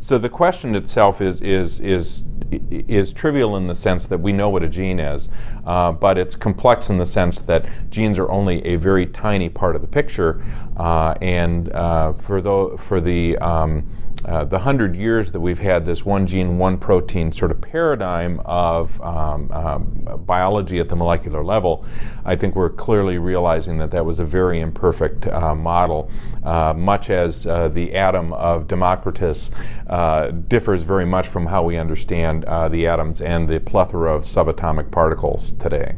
So the question itself is is is is trivial in the sense that we know what a gene is, uh, but it's complex in the sense that genes are only a very tiny part of the picture, uh, and uh, for the for the um, uh, the hundred years that we've had this one gene, one protein sort of paradigm of um, um, biology at the molecular level, I think we're clearly realizing that that was a very imperfect uh, model, much as the atom of Democritus differs very much from how we understand Uh, the atoms and the plethora of subatomic particles today.